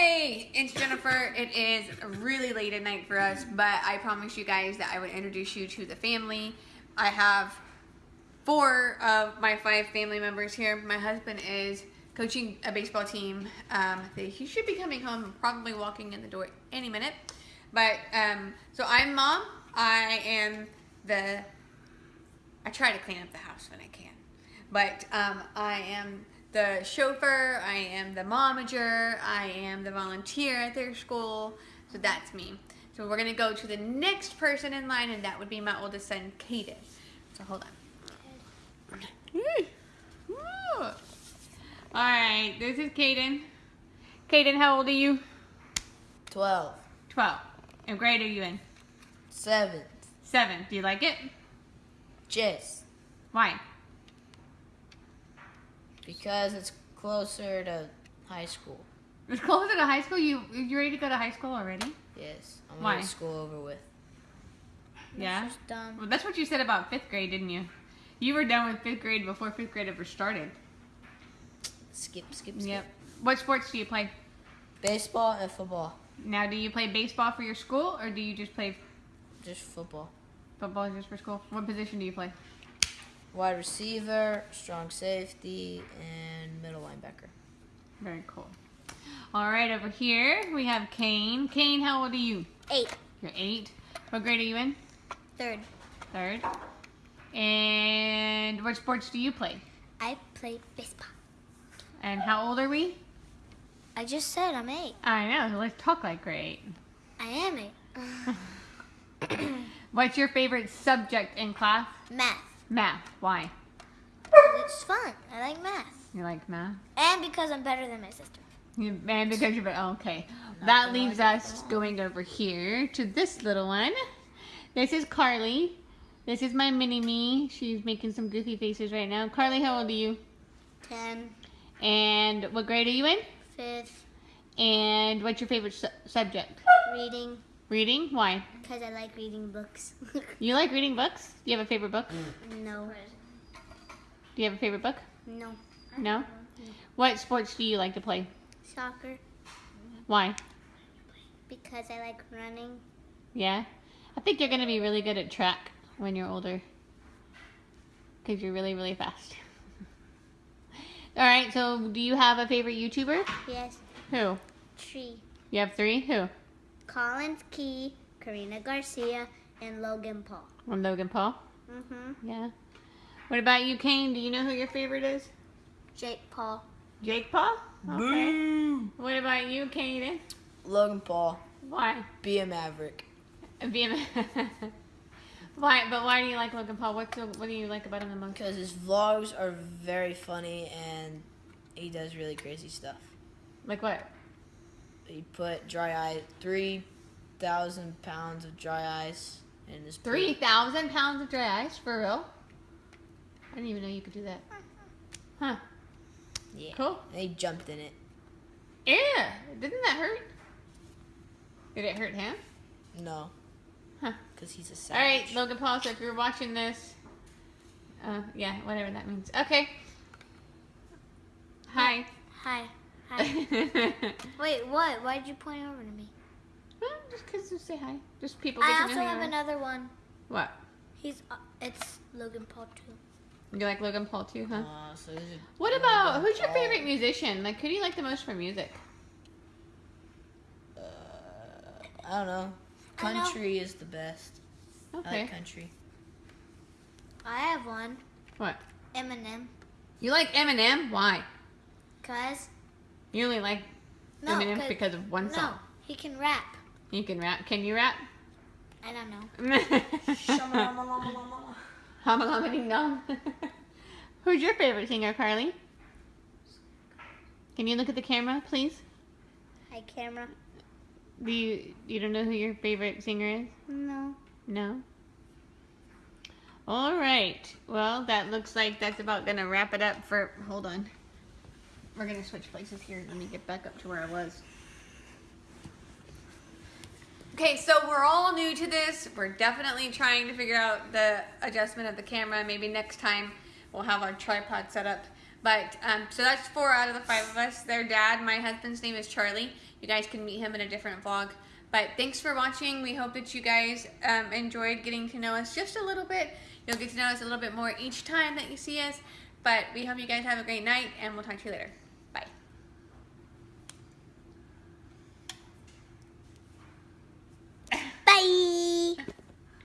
Hey, it's Jennifer. It is really late at night for us, but I promised you guys that I would introduce you to the family. I have four of my five family members here. My husband is coaching a baseball team. Um, he should be coming home, probably walking in the door any minute. But um, so I'm mom. I am the. I try to clean up the house when I can, but um, I am the chauffeur, I am the momager, I am the volunteer at their school. So that's me. So we're gonna go to the next person in line, and that would be my oldest son, Caden. So hold on. All right, this is Caden. Caden, how old are you? 12. 12. And grade are you in? 7th. Seven. Do you like it? Just Why? Because it's closer to high school. It's closer to high school. You you ready to go to high school already? Yes. Getting school over with. Yeah. Done. Well, that's what you said about fifth grade, didn't you? You were done with fifth grade before fifth grade ever started. Skip, skip, skip. Yep. What sports do you play? Baseball and football. Now, do you play baseball for your school, or do you just play Just football. football is just for school? What position do you play? Wide receiver, strong safety, and middle linebacker. Very cool. All right, over here we have Kane. Kane, how old are you? Eight. You're eight. What grade are you in? Third. Third. And what sports do you play? I play baseball. And how old are we? I just said I'm eight. I know. Let's talk like we're eight. I am eight. What's your favorite subject in class? math. Math. Why? It's fun. I like math. You like math? And because I'm better than my sister. You, and because you're oh, okay. That leaves us going over here to this little one. This is Carly. This is my mini me. She's making some goofy faces right now. Carly, how old are you? Ten. And what grade are you in? Fifth. And what's your favorite su- subject? Reading. Reading. Why? Because I like reading books. You like reading books? Do you have a favorite book? Mm. no. Do you have a favorite book? No. No. What sports do you like to play? Soccer. Why? Because I like running. Yeah. I think you're gonna be really good at track when you're older. Cause you're really, really fast. All right. So, do you have a favorite YouTuber? Yes. Who? Three. You have three. Who? Collins Key, Karina Garcia, and Logan Paul. One Logan Paul. Mm-hmm. Yeah. What about you, Kane? Do you know who your favorite is? Jake Paul. Jake Paul. Okay. Boo! What about you, Kaden? Logan Paul. Why? Be a maverick. BM. why? But why do you like Logan Paul? What's the, what do you like about him the most? Because his vlogs are very funny and he does really crazy stuff. Like what? He put dry ice, 3,000 pounds of dry ice in his pool. Three thousand pounds of dry ice for real? I didn't even know you could do that. Huh? Yeah. Cool. And he jumped in it. Yeah. Didn't that hurt? Did it hurt him? No. Huh. Because he's a All savage. right, Logan Paul. So if you're watching this, uh, yeah, whatever that means. Okay. Hi. Hi. Hi. Wait, what? Why did you point over to me? well, just because you say hi. Just people I also have another one. What? He's uh, it's Logan Paul too. You like Logan Paul too, huh? Aw, so he's a- What Logan about who's your Paul. favorite musician? Like, who do you like the most for music? Uh, I don't know. I know. Country is the best. I Okay. like country. I have one. What? Eminem. You like Eminem? Why? Cause You only like no, Eminem 'cause- because of one song. no, he can rap. You can rap. Can you rap? I don't know. Hamalama ding dong. Who's your favorite singer, Carly? Can you look at the camera, please? Hi, camera. Do you you don't know who your favorite singer is? No. No. All right. Well, that looks like that's about gonna wrap it up for. Hold on. We're gonna switch places here. Let me get back up to where I was. Okay, so we're all new to this. We're definitely trying to figure out the adjustment of the camera. Maybe next time we'll have our tripod set up. But, um, so that's four out of the five of us. Their dad, my husband's name is Charlie. You guys can meet him in a different vlog. But thanks for watching. We hope that you guys um, enjoyed getting to know us just a little bit. You'll get to know us a little bit more each time that you see us. But we hope you guys have a great night, and we'll talk to you later.